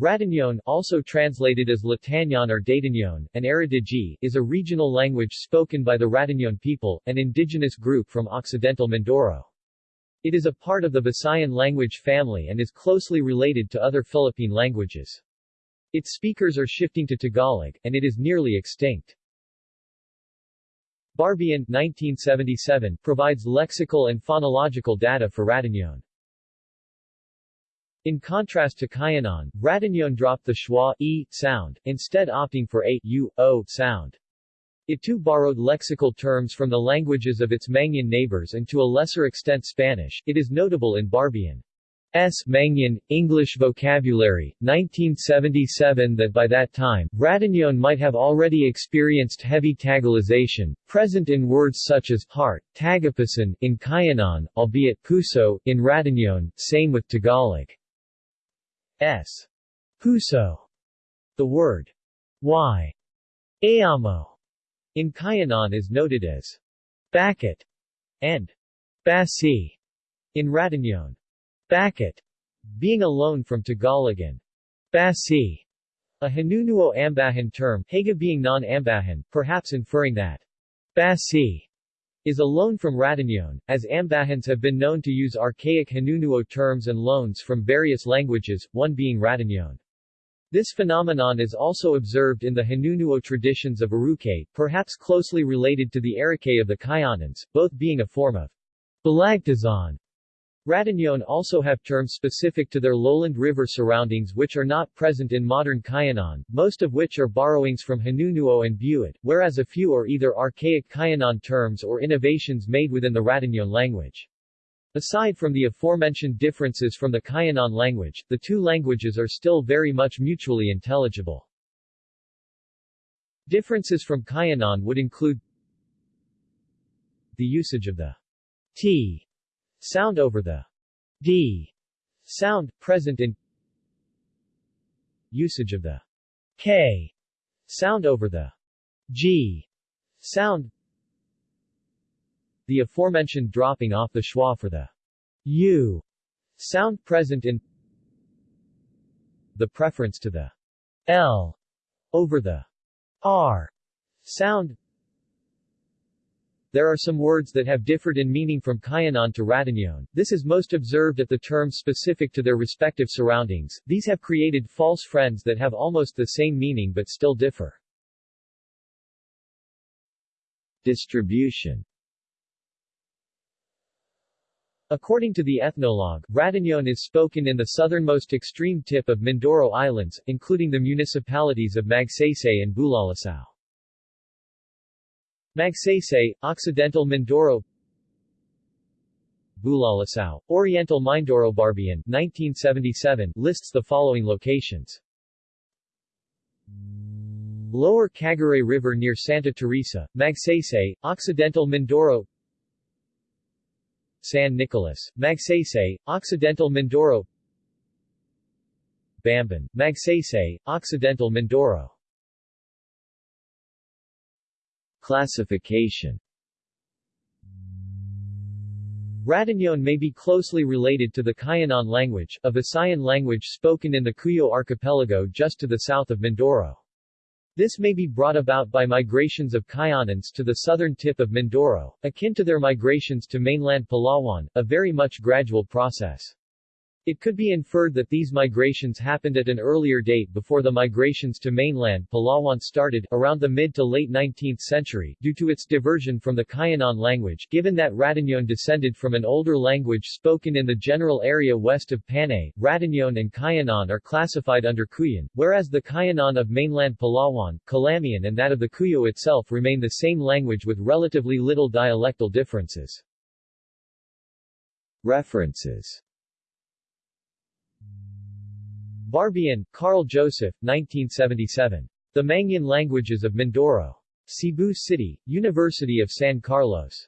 Radañon also translated as Latañon or Datañon, and Aradigi, is a regional language spoken by the Radañon people, an indigenous group from Occidental Mindoro. It is a part of the Visayan language family and is closely related to other Philippine languages. Its speakers are shifting to Tagalog, and it is nearly extinct. Barbian 1977, provides lexical and phonological data for Radañon. In contrast to Cuyonon, Radañon dropped the schwa e sound, instead opting for a u, o sound. It too borrowed lexical terms from the languages of its Mangyan neighbors and to a lesser extent Spanish. It is notable in Barbian. S. Mangyan, English Vocabulary, 1977 that by that time, Radañon might have already experienced heavy Tagalization, present in words such as heart, tagapasan, in Cuyonon, albeit puso, in Radañon, same with Tagalog. S. Puso. The word y. Ayamo in Cuyonon is noted as Bakit and Basi in Radañon. Bakit being a loan from Tagalog and Basi a Hanunuo Ambahan term, Haga being non-Ambahan, perhaps inferring that Basi is a loan from Radañon, as Ambahans have been known to use archaic Hanunuo terms and loans from various languages, one being Radañon. This phenomenon is also observed in the Hanunuo traditions of Arukay, perhaps closely related to the Arikay of the Kayanans, both being a form of Balagtasan Radañon also have terms specific to their lowland river surroundings which are not present in modern Cuyonon, most of which are borrowings from Hanunuo and Buhid, whereas a few are either archaic Cuyonon terms or innovations made within the Radañon language. Aside from the aforementioned differences from the Cuyonon language, the two languages are still very much mutually intelligible. Differences from Cuyonon would include the usage of the t Sound over the d sound, present in usage of the k sound over the g sound. The aforementioned dropping off the schwa for the u sound present in the preference to the l over the r sound there are some words that have differed in meaning from Cuyonon to Radañon. This is most observed at the terms specific to their respective surroundings. These have created false friends that have almost the same meaning but still differ. Distribution According to the ethnologue, Radañon is spoken in the southernmost extreme tip of Mindoro Islands, including the municipalities of Magsaysay and Bulalacao. Magsaysay, Occidental Mindoro. Bulalacao, Oriental Mindoro Barbian 1977 lists the following locations. Lower Caguray River near Santa Teresa, Magsaysay, Occidental Mindoro. San Nicolas, Magsaysay, Occidental Mindoro. Bamban, Magsaysay, Occidental Mindoro Classification Radañon may be closely related to the Cuyonon language, a Visayan language spoken in the Cuyo archipelago just to the south of Mindoro. This may be brought about by migrations of Cuyonons to the southern tip of Mindoro, akin to their migrations to mainland Palawan, a very much gradual process. It could be inferred that these migrations happened at an earlier date before the migrations to mainland Palawan started, around the mid to late 19th century, due to its diversion from the Cuyonon language, given that Radañon descended from an older language spoken in the general area west of Panay. Radañon and Cuyonon are classified under Cuyon, whereas the Cuyonon of mainland Palawan, Calamian and that of the Cuyo itself remain the same language with relatively little dialectal differences. References Barbian, Carl Joseph, 1977. The Mangyan Languages of Mindoro. Cebu City, University of San Carlos.